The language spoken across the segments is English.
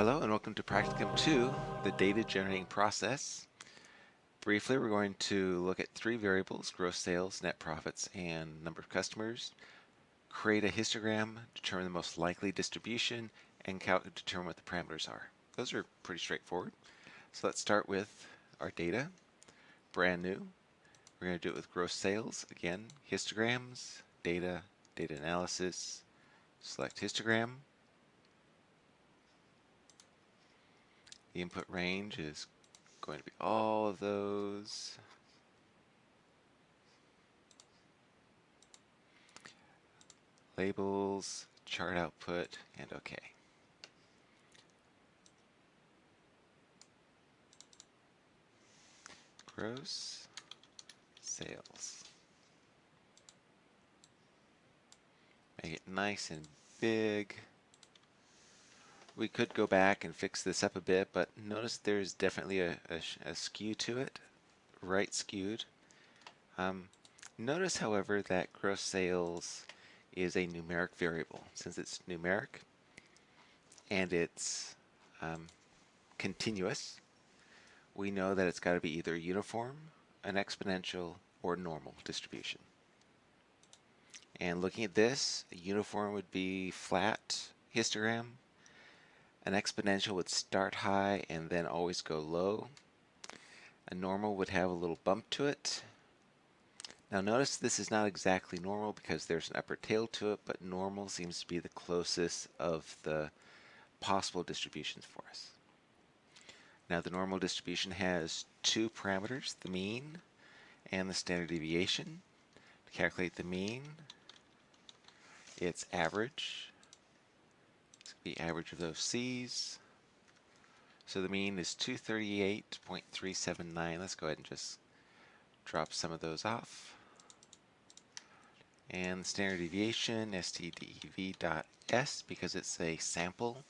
Hello and welcome to Practicum 2, the data generating process. Briefly, we're going to look at three variables, gross sales, net profits, and number of customers, create a histogram, determine the most likely distribution, and determine what the parameters are. Those are pretty straightforward. So let's start with our data, brand new. We're going to do it with gross sales. Again, histograms, data, data analysis, select histogram, The input range is going to be all of those. Labels, chart output, and OK. Gross sales. Make it nice and big we could go back and fix this up a bit, but notice there's definitely a, a, a skew to it, right skewed. Um, notice, however, that gross sales is a numeric variable. Since it's numeric and it's um, continuous, we know that it's got to be either uniform, an exponential, or normal distribution. And looking at this, a uniform would be flat histogram, an exponential would start high and then always go low. A normal would have a little bump to it. Now notice this is not exactly normal because there's an upper tail to it, but normal seems to be the closest of the possible distributions for us. Now the normal distribution has two parameters, the mean and the standard deviation. To calculate the mean, it's average the average of those C's. So the mean is 238.379. Let's go ahead and just drop some of those off. And standard deviation, stdev.s, because it's a sample.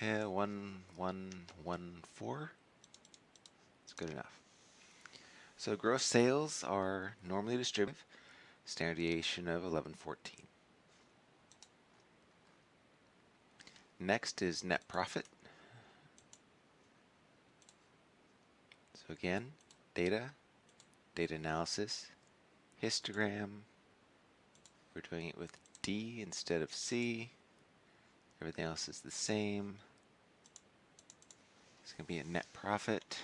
Uh, 1114. It's good enough. So gross sales are normally distributed standard deviation of 1114. Next is net profit. So again, data, data analysis, histogram. We're doing it with D instead of C. Everything else is the same. It's going to be a net profit.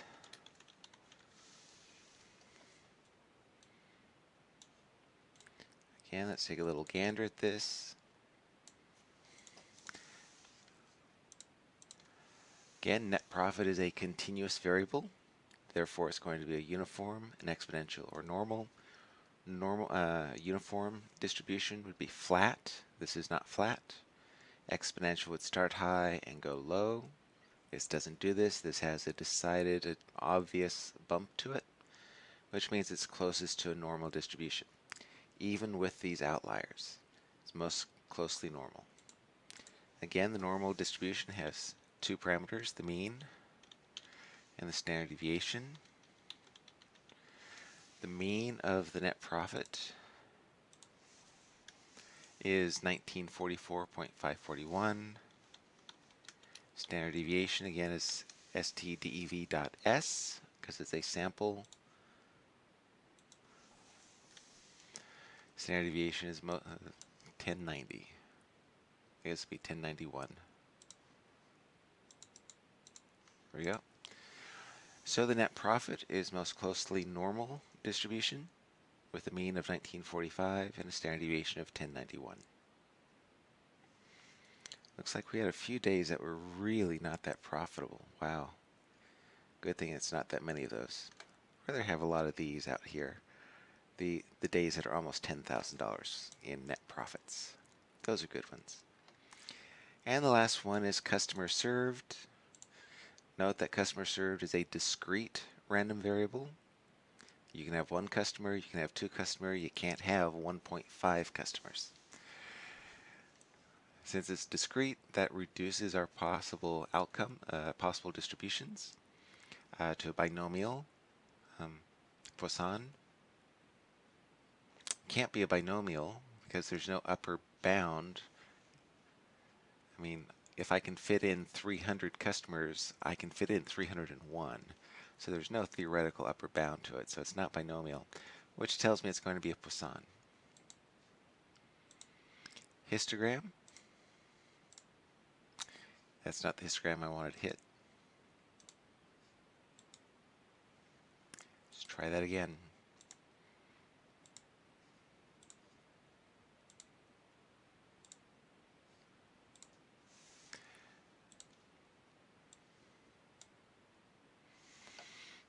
Again, let's take a little gander at this. Again, net profit is a continuous variable. Therefore, it's going to be a uniform, an exponential, or normal. Normal uh, uniform distribution would be flat. This is not flat. Exponential would start high and go low. This doesn't do this. This has a decided, obvious bump to it, which means it's closest to a normal distribution even with these outliers. It's most closely normal. Again, the normal distribution has two parameters, the mean and the standard deviation. The mean of the net profit is 1944.541. Standard deviation again is stdev.s because it's a sample Standard deviation is uh, 1090. I guess it'd be 1091. There we go. So the net profit is most closely normal distribution with a mean of 1945 and a standard deviation of 1091. Looks like we had a few days that were really not that profitable. Wow. Good thing it's not that many of those. I'd rather have a lot of these out here the, the days that are almost $10,000 in net profits. Those are good ones. And the last one is customer served. Note that customer served is a discrete random variable. You can have one customer, you can have two customers, you can't have 1.5 customers. Since it's discrete, that reduces our possible outcome, uh, possible distributions uh, to a binomial, um, Poisson, can't be a binomial because there's no upper bound I mean, if I can fit in 300 customers, I can fit in 301. So there's no theoretical upper bound to it, so it's not binomial, which tells me it's going to be a Poisson. Histogram. That's not the histogram I wanted to hit. Let's try that again.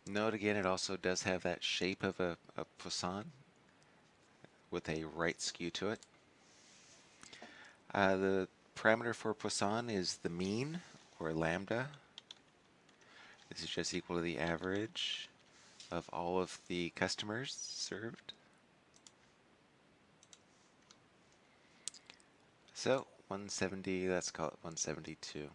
Note again, it also does have that shape of a, a Poisson with a right skew to it. Uh, the parameter for Poisson is the mean, or lambda. This is just equal to the average of all of the customers served. So 170, let's call it 172.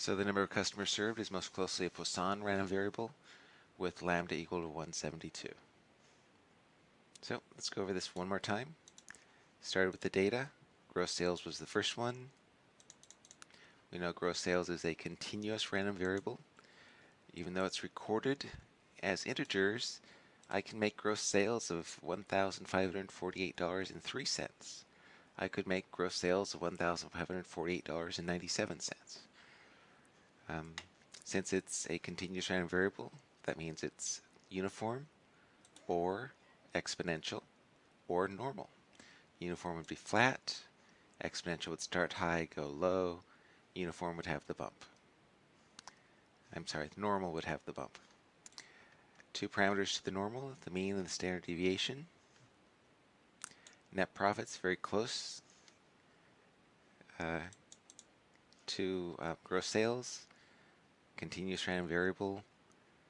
So the number of customers served is most closely a Poisson random variable with lambda equal to 172. So let's go over this one more time. Started with the data. Gross sales was the first one. We know gross sales is a continuous random variable. Even though it's recorded as integers, I can make gross sales of $1,548.03. I could make gross sales of $1,548.97. Um, since it's a continuous random variable, that means it's uniform or exponential or normal. Uniform would be flat, exponential would start high, go low, uniform would have the bump. I'm sorry, normal would have the bump. Two parameters to the normal, the mean and the standard deviation. Net profits very close uh, to uh, gross sales. Continuous random variable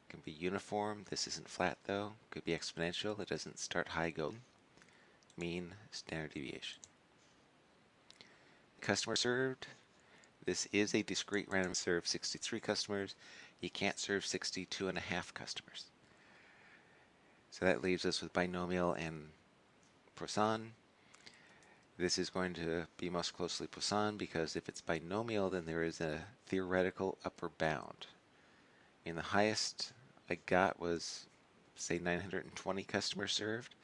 can be uniform. This isn't flat though. Could be exponential. It doesn't start high, go mean standard deviation. Customer served. This is a discrete random serve 63 customers. You can't serve 62 and a half customers. So that leaves us with binomial and Poisson. This is going to be most closely Poisson because if it's binomial, then there is a theoretical upper bound. And the highest I got was, say, 920 customers served.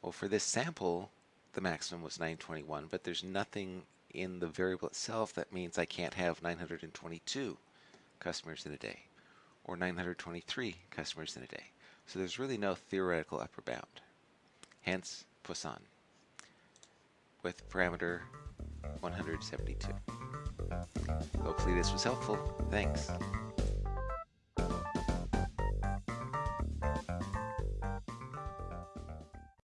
Well, for this sample, the maximum was 921, but there's nothing in the variable itself that means I can't have 922 customers in a day or 923 customers in a day. So there's really no theoretical upper bound. Hence, Poisson with parameter 172. Hopefully this was helpful. Thanks.